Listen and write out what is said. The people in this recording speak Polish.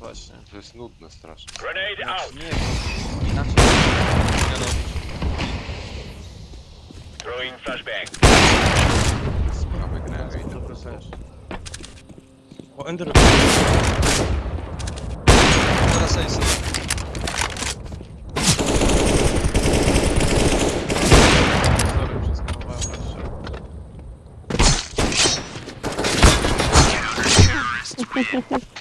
to jest nudne strasznie. Grenade znaczy, out. Nie, bo inaczej nie robić. Throwing flashbang. Sprawy gry. Dobra też. O, Ender. Teraz Ace. Sorry, przeskanowałem jeszcze.